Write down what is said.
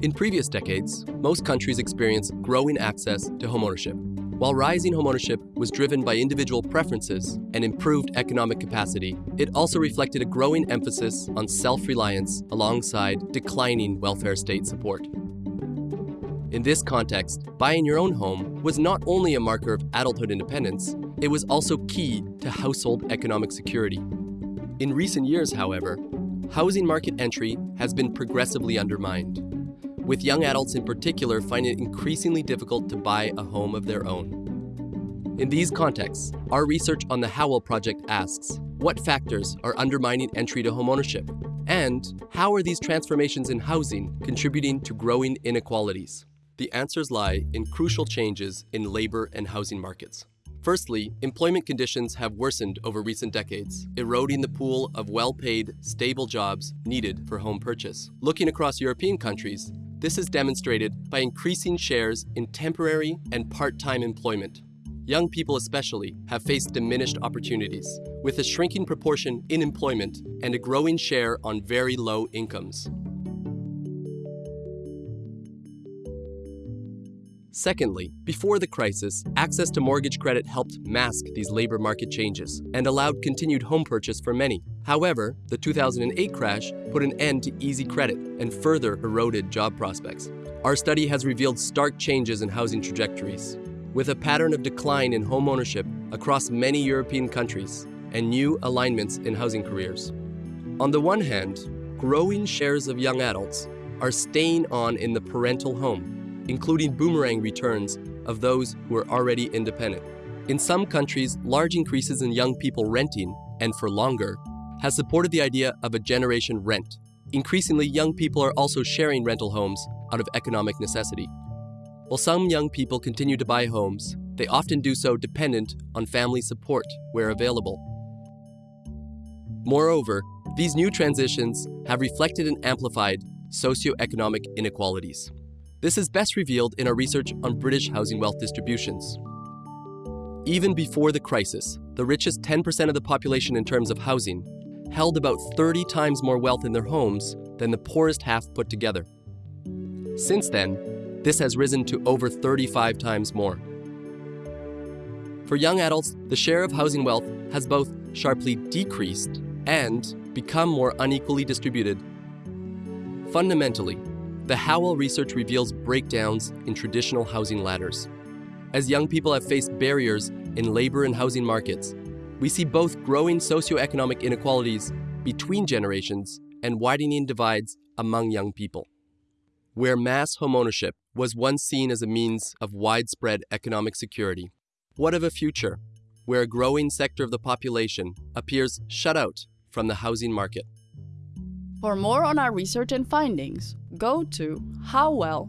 In previous decades, most countries experienced growing access to homeownership. While rising homeownership was driven by individual preferences and improved economic capacity, it also reflected a growing emphasis on self-reliance alongside declining welfare state support. In this context, buying your own home was not only a marker of adulthood independence, it was also key to household economic security. In recent years, however, housing market entry has been progressively undermined with young adults in particular find it increasingly difficult to buy a home of their own. In these contexts, our research on the HOUWEL Project asks, what factors are undermining entry to homeownership? And how are these transformations in housing contributing to growing inequalities? The answers lie in crucial changes in labor and housing markets. Firstly, employment conditions have worsened over recent decades, eroding the pool of well-paid, stable jobs needed for home purchase. Looking across European countries, this is demonstrated by increasing shares in temporary and part-time employment. Young people especially have faced diminished opportunities, with a shrinking proportion in employment and a growing share on very low incomes. Secondly, before the crisis, access to mortgage credit helped mask these labor market changes and allowed continued home purchase for many. However, the 2008 crash put an end to easy credit and further eroded job prospects. Our study has revealed stark changes in housing trajectories, with a pattern of decline in home ownership across many European countries and new alignments in housing careers. On the one hand, growing shares of young adults are staying on in the parental home including boomerang returns of those who are already independent. In some countries, large increases in young people renting, and for longer, has supported the idea of a generation rent. Increasingly, young people are also sharing rental homes out of economic necessity. While some young people continue to buy homes, they often do so dependent on family support where available. Moreover, these new transitions have reflected and amplified socioeconomic inequalities. This is best revealed in our research on British housing wealth distributions. Even before the crisis, the richest 10% of the population in terms of housing held about 30 times more wealth in their homes than the poorest half put together. Since then, this has risen to over 35 times more. For young adults, the share of housing wealth has both sharply decreased and become more unequally distributed. Fundamentally, the HOUWEL research reveals breakdowns in traditional housing ladders. As young people have faced barriers in labor and housing markets, we see both growing socioeconomic inequalities between generations and widening divides among young people. Where mass homeownership was once seen as a means of widespread economic security, what of a future where a growing sector of the population appears shut out from the housing market? For more on our research and findings, go to houwel.uva.nl.